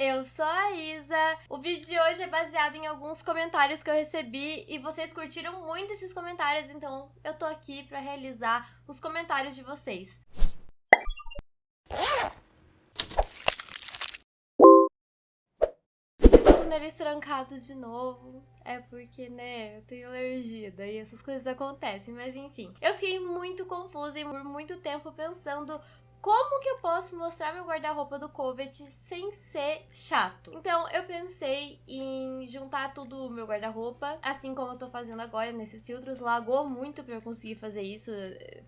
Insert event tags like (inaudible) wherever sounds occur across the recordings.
eu sou a Isa. O vídeo de hoje é baseado em alguns comentários que eu recebi e vocês curtiram muito esses comentários, então eu tô aqui pra realizar os comentários de vocês. com o nariz trancado de novo. É porque, né, eu tenho alergia, daí essas coisas acontecem, mas enfim. Eu fiquei muito confusa e por muito tempo pensando como que eu posso mostrar meu guarda-roupa do Covet sem ser chato? Então eu pensei em juntar tudo o meu guarda-roupa, assim como eu tô fazendo agora nesses filtros. Lagou muito pra eu conseguir fazer isso,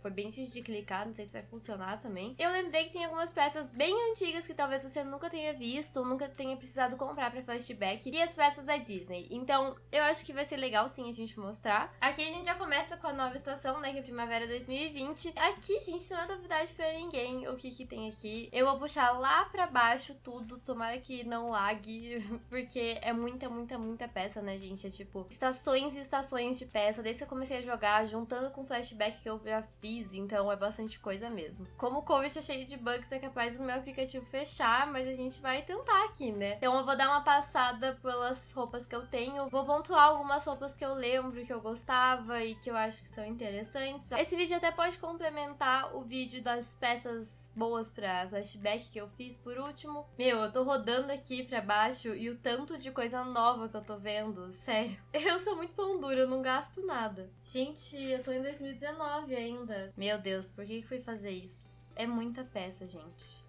foi bem difícil de clicar, não sei se vai funcionar também. Eu lembrei que tem algumas peças bem antigas que talvez você nunca tenha visto ou nunca tenha precisado comprar pra flashback, e as peças da Disney. Então eu acho que vai ser legal sim a gente mostrar. Aqui a gente já começa com a nova estação, né, que é Primavera 2020. Aqui, gente, não é novidade pra ninguém o que que tem aqui. Eu vou puxar lá pra baixo tudo, tomara que não lague, (laughs) porque é muita, muita, muita peça, né, gente? É tipo, estações e estações de peça, desde que eu comecei a jogar, juntando com flashback que eu já fiz, então é bastante coisa mesmo. Como o Covid é cheio de bugs, é capaz do meu aplicativo fechar, mas a gente vai tentar aqui, né? Então eu vou dar uma passada pelas roupas que eu tenho, vou pontuar algumas roupas que eu lembro, que eu gostava e que eu acho que são interessantes. Esse vídeo até pode complementar o vídeo das peças boas pra flashback que eu fiz por último. Meu, eu tô rodando aqui pra baixo e o tanto de coisa nova que eu tô vendo, sério. (laughs) Eu sou muito pão dura, eu não gasto nada. Gente, eu tô em 2019 ainda. Meu Deus, por que fui fazer isso? É muita peça, gente.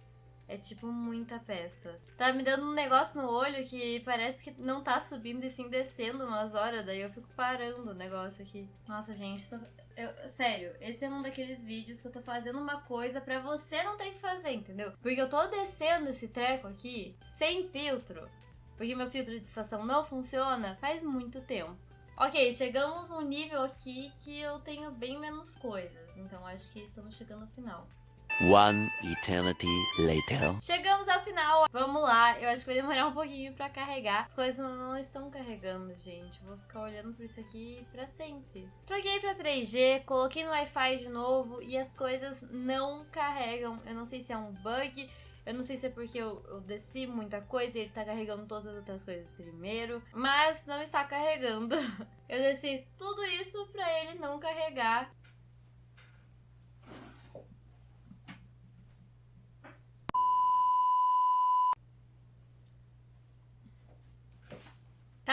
É tipo muita peça. Tá me dando um negócio no olho que parece que não tá subindo e sim descendo umas horas, daí eu fico parando o negócio aqui. Nossa, gente, tô... eu... sério, esse é um daqueles vídeos que eu tô fazendo uma coisa pra você não ter que fazer, entendeu? Porque eu tô descendo esse treco aqui sem filtro, porque meu filtro de estação não funciona faz muito tempo. Ok, chegamos num nível aqui que eu tenho bem menos coisas, então acho que estamos chegando ao final. One eternity later. Chegamos ao final. Vamos lá. Eu acho que vai demorar um pouquinho pra carregar. As coisas não estão carregando, gente. Vou ficar olhando por isso aqui pra sempre. Troquei pra 3G, coloquei no Wi-Fi de novo e as coisas não carregam. Eu não sei se é um bug. Eu não sei se é porque eu, eu, desci muita coisa e ele tá carregando todas as outras coisas primeiro, mas não está carregando. (laughs) Eu desci tudo isso pra ele não carregar.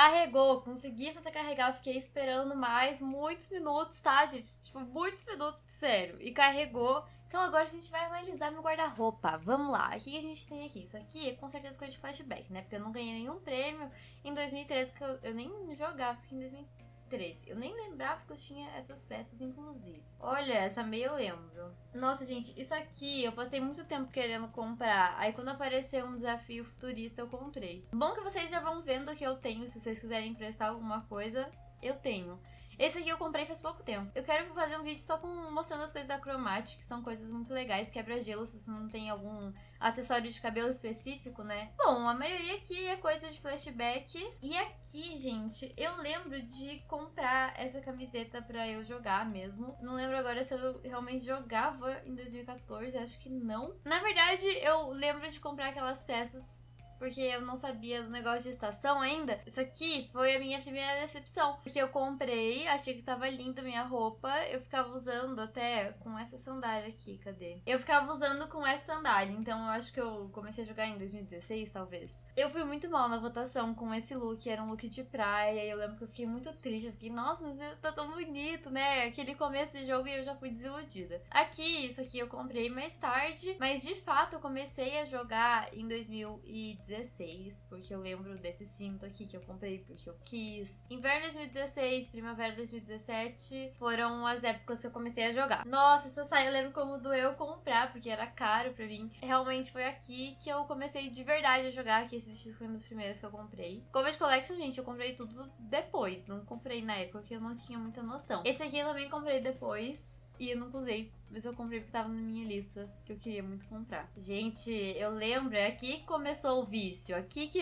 Carregou, consegui fazer carregar, eu fiquei esperando mais muitos minutos, tá, gente? Tipo, muitos minutos, sério. E carregou. Então agora a gente vai analisar meu guarda-roupa. Vamos lá, o que a gente tem aqui? Isso aqui é com certeza coisa de flashback, né? Porque eu não ganhei nenhum prêmio em 2013, que eu, eu nem jogava isso aqui em 2013. 13. Eu nem lembrava que eu tinha essas peças, inclusive. Olha, essa meia eu lembro. Nossa, gente, isso aqui eu passei muito tempo querendo comprar. Aí quando apareceu um desafio futurista, eu comprei. Bom que vocês já vão vendo que eu tenho, se vocês quiserem emprestar alguma coisa, eu tenho. Esse aqui eu comprei faz pouco tempo. Eu quero fazer um vídeo só com mostrando as coisas da Chromatic, que são coisas muito legais, quebra-gelo se você não tem algum acessório de cabelo específico, né? Bom, a maioria aqui é coisa de flashback. E aqui, gente, eu lembro de comprar essa camiseta pra eu jogar mesmo. Não lembro agora se eu realmente jogava em 2014, acho que não. Na verdade, eu lembro de comprar aquelas peças porque eu não sabia do negócio de estação ainda. Isso aqui foi a minha primeira decepção. Porque eu comprei, achei que tava linda a minha roupa, eu ficava usando até com essa sandália aqui, cadê? Eu ficava usando com essa sandália, então eu acho que eu comecei a jogar em 2016, talvez. Eu fui muito mal na votação com esse look, era um look de praia, e eu lembro que eu fiquei muito triste, eu fiquei, nossa, mas tá tão bonito, né? Aquele começo de jogo e eu já fui desiludida. Aqui, isso aqui eu comprei mais tarde, mas de fato eu comecei a jogar em 2016 2016, porque eu lembro desse cinto aqui que eu comprei porque eu quis. Inverno 2016, primavera 2017 foram as épocas que eu comecei a jogar. Nossa, essa saia eu lembro como doeu comprar, porque era caro pra mim. Realmente foi aqui que eu comecei de verdade a jogar, que esse vestido foi um dos primeiros que eu comprei. Covid Collection, gente, eu comprei tudo depois, não comprei na época porque eu não tinha muita noção. Esse aqui eu também comprei depois, e eu nunca usei, mas eu comprei porque tava na minha lista, que eu queria muito comprar. Gente, eu lembro, é aqui que começou o vício, aqui que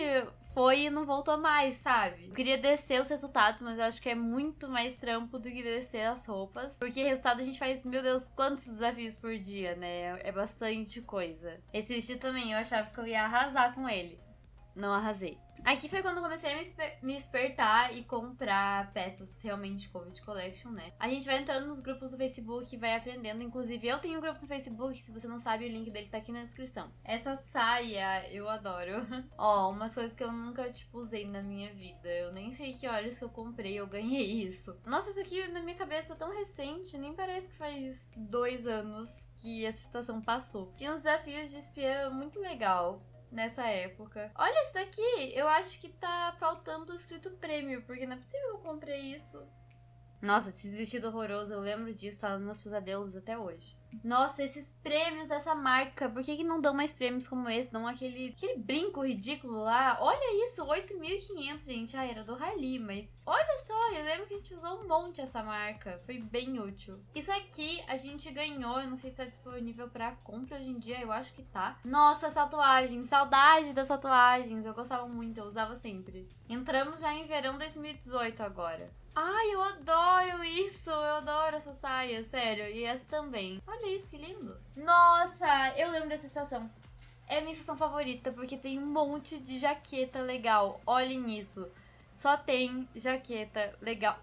foi e não voltou mais, sabe? Eu queria descer os resultados, mas eu acho que é muito mais trampo do que descer as roupas. Porque resultado a gente faz, meu Deus, quantos desafios por dia, né? É bastante coisa. Esse vestido também, eu achava que eu ia arrasar com ele. Não arrasei. Aqui foi quando comecei a me, me despertar e comprar peças realmente Covid Collection, né? A gente vai entrando nos grupos do Facebook e vai aprendendo. Inclusive, eu tenho um grupo no Facebook, se você não sabe, o link dele tá aqui na descrição. Essa saia eu adoro. (laughs) Ó, umas coisas que eu nunca, tipo, usei na minha vida. Eu nem sei que horas que eu comprei, eu ganhei (laughs) isso. Nossa, isso aqui na minha cabeça tá tão recente, nem parece que faz dois anos que essa estação passou. Tinha uns desafios de espiã muito legal nessa época. Olha isso daqui, eu acho que tá faltando o escrito prêmio, porque não é possível que eu comprei isso. Nossa, esses vestidos horrorosos, eu lembro disso, tá nos meus pesadelos até hoje. Nossa, esses prêmios dessa marca, por que, que não dão mais prêmios como esse? Dão aquele, aquele brinco ridículo lá. Olha isso, 8.500, gente. Ah, era do Rally, mas olha só, eu lembro que a gente usou um monte essa marca. Foi bem útil. Isso aqui a gente ganhou, eu não sei se tá disponível pra compra hoje em dia, eu acho que tá. Nossa, as tatuagens, saudade das tatuagens. Eu gostava muito, eu usava sempre. Entramos já em verão 2018 agora. Ai, eu adoro isso! Eu adoro essa saia, sério. E essa também. Olha isso, que lindo. Nossa, eu lembro dessa estação. É a minha estação favorita, porque tem um monte de jaqueta legal. Olhem isso. Só tem jaqueta legal.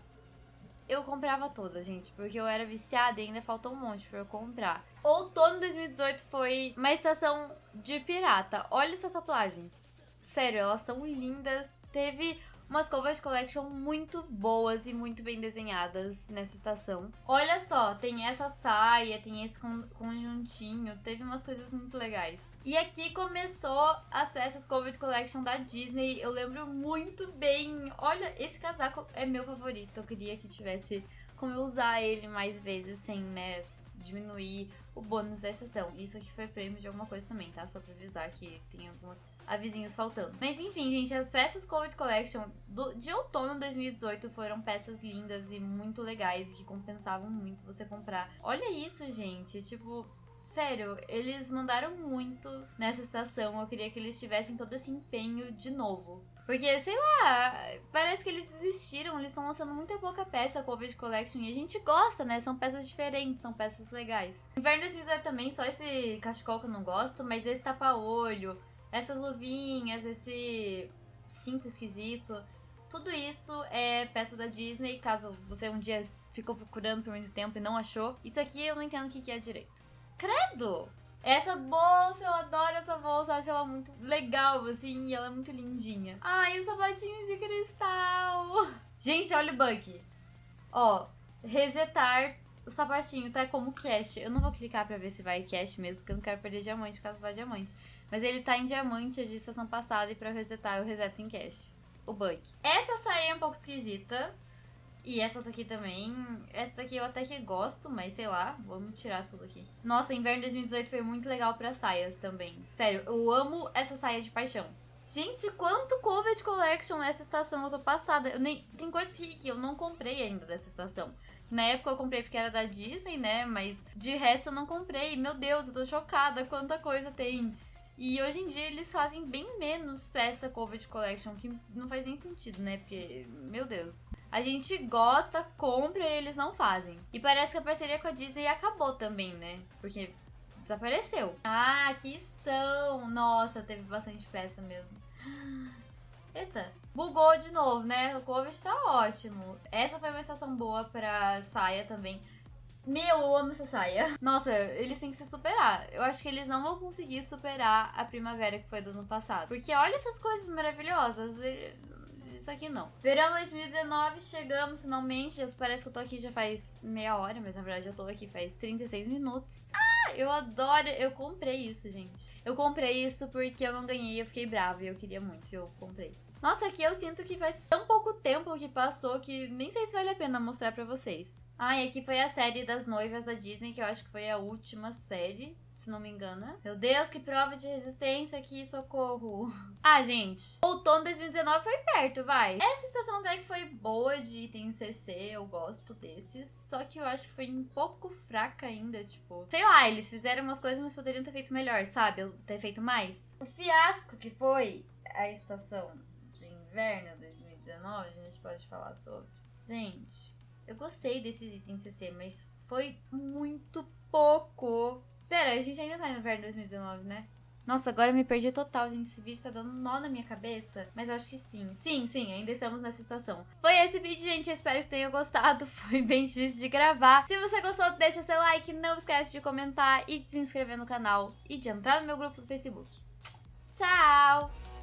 Eu comprava todas, gente, porque eu era viciada e ainda faltou um monte pra eu comprar. Outono 2018 foi uma estação de pirata. Olha essas tatuagens. Sério, elas são lindas. Teve umas covers collection muito boas e muito bem desenhadas nessa estação. Olha só, tem essa saia, tem esse conjuntinho, teve umas coisas muito legais. E aqui começou as peças cover collection da Disney. Eu lembro muito bem. Olha, esse casaco é meu favorito. Eu queria que tivesse como eu usar ele mais vezes sem, né, diminuir o bônus da estação. Isso aqui foi prêmio de alguma coisa também, tá? Só pra avisar que tem alguns avisinhos faltando. Mas enfim, gente, as peças Covid Collection do, de outono 2018 foram peças lindas e muito legais e que compensavam muito você comprar. Olha isso, gente. Tipo, Sério, eles mandaram muito nessa estação. Eu queria que eles tivessem todo esse empenho de novo. Porque, sei lá, parece que eles desistiram, eles estão lançando muita pouca peça Covid Collection e a gente gosta, né? São peças diferentes, são peças legais. Inverno 2018 também, só esse cachecol que eu não gosto, mas esse tapa-olho, essas luvinhas, esse cinto esquisito, tudo isso é peça da Disney, caso você um dia ficou procurando por muito tempo e não achou. Isso aqui eu não entendo o que é direito. Credo! Essa bolsa, eu adoro essa bolsa, acho ela muito legal, assim, e ela é muito lindinha. Ai, o sapatinho de cristal! Gente, olha o bug. Ó, resetar o sapatinho tá como cash. Eu não vou clicar pra ver se vai cash mesmo, porque eu não quero perder diamante caso vá diamante. Mas ele tá em diamante de estação passada e pra resetar eu reseto em cash. O bug. Essa saia é um pouco esquisita. E essa daqui também. Essa daqui eu até que gosto, mas sei lá, vamos tirar tudo aqui. Nossa, inverno 2018 foi muito legal para saias também. Sério, eu amo essa saia de paixão. Gente, quanto Covid Collection nessa estação eu tô passada. Eu nem... Tem coisas que eu não comprei ainda dessa estação. Na época eu comprei porque era da Disney, né? Mas de resto eu não comprei. Meu Deus, eu tô chocada quanta coisa tem. E hoje em dia eles fazem bem menos peça Covid Collection, que não faz nem sentido, né? Porque, meu Deus. A gente gosta, compra e eles não fazem. E parece que a parceria com a Disney acabou também, né? Porque desapareceu. Ah, aqui estão. Nossa, teve bastante peça mesmo. (gasps) Eita, bugou de novo, né? O Covid tá ótimo. Essa foi uma estação boa pra saia também. Meu, eu amo essa saia. Nossa, eles têm que se superar. Eu acho que eles não vão conseguir superar a primavera que foi do ano passado. Porque olha essas coisas maravilhosas. Isso aqui não. Verão 2019, chegamos finalmente. Parece que eu tô aqui já faz meia hora, mas na verdade eu tô aqui faz 36 minutos. Ah, eu adoro. Eu comprei isso, gente. Eu comprei isso porque eu não ganhei, eu fiquei brava e eu queria muito, eu comprei. Nossa, aqui eu sinto que faz tão pouco tempo que passou que nem sei se vale a pena mostrar pra vocês. Ah, e aqui foi a série das noivas da Disney, que eu acho que foi a última série, se não me engano. Meu Deus, que prova de resistência aqui, socorro. (laughs) Ah, gente, outono 2019 foi perto, vai. Essa estação deck foi boa de item CC, eu gosto desses. Só que eu acho que foi um pouco fraca ainda, tipo... Sei lá, eles fizeram umas coisas, mas poderiam ter feito melhor, sabe? Ter feito mais. O fiasco que foi a estação inverno 2019, a gente pode falar sobre. Gente, eu gostei desses itens CC, mas foi muito pouco. Pera, a gente ainda tá no inverno 2019, né? Nossa, agora eu me perdi total, gente. Esse vídeo tá dando nó na minha cabeça. Mas eu acho que sim. Sim, sim, ainda estamos nessa situação. Foi esse vídeo, gente. Espero que você tenha gostado. (laughs) Foi bem difícil de gravar. Se você gostou, deixa seu like. Não esquece de comentar e de se inscrever no canal. E de entrar no meu grupo do Facebook. Tchau!